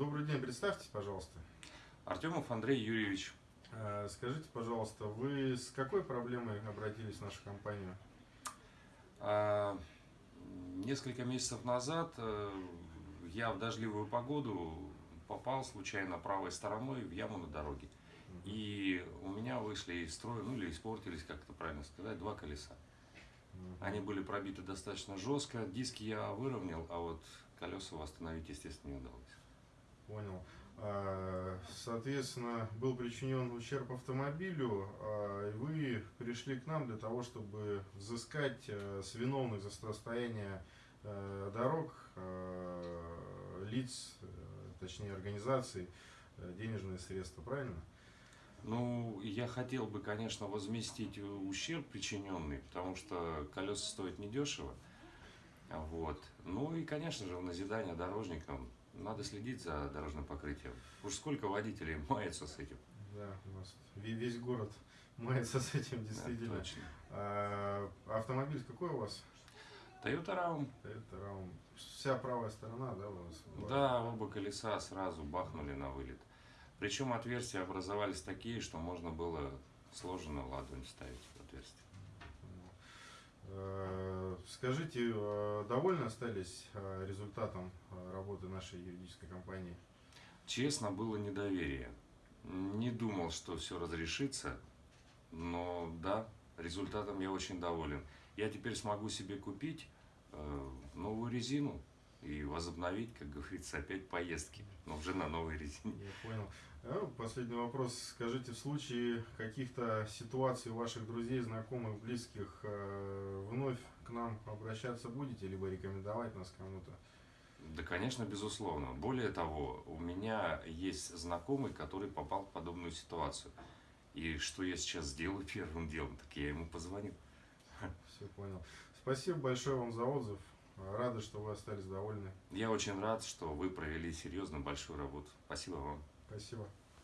Добрый день, представьтесь, пожалуйста. Артемов Андрей Юрьевич. Э, Скажите, пожалуйста, вы с какой проблемой обратились в нашу компанию? А, Несколько месяцев назад э, я в дождливую погоду попал случайно правой стороной в яму на дороге. И у меня вышли из строя, ну или испортились, как это правильно сказать, два колеса. Они были пробиты достаточно жестко, диски я выровнял, а вот колеса восстановить, естественно, не удалось. Понял. А, Соответственно, был причинен ущерб автомобилю, а, и вы пришли к нам для того, чтобы взыскать э, с виновных за состояние э, дорог э, лиц, точнее организаций, денежные средства, правильно? Ну, я хотел бы, конечно, возместить ущерб причиненный, потому что колеса стоят недешево. Вот. Ну и, конечно же, в назидание дорожникам надо следить за дорожным покрытием. Уж сколько водителей мается с этим. Да, у нас ве- весь город мается с этим, Да, действительно. точно. А, Автомобиль какой у вас? Toyota Raum. Это Raum. Вся правая сторона, да, у вас? была? Да, оба колеса сразу бахнули на вылет. Причем отверстия образовались такие, что можно было сложенно ладонь ставить в отверстие. Э, Скажите, э, довольны остались э, результатом работы нашей юридической компании? Честно, было недоверие. Не думал, что все разрешится, но да, результатом я очень доволен. Я теперь смогу себе купить новую резину и возобновить, как говорится, опять поездки, но уже на новой резине. Я понял. Э, Последний вопрос. Скажите, в случае каких-то ситуаций у ваших друзей, знакомых, близких, э, вновь к нам обращаться будете, либо рекомендовать нас кому-то? Да, конечно, безусловно. Более того, у меня есть знакомый, который попал в подобную ситуацию. И что я сейчас сделаю первым делом, так я ему позвоню. Все понял. Спасибо большое вам за отзыв. Рады, что вы остались довольны. Я очень рад, что вы провели серьезно большую работу. Спасибо вам. Спасибо.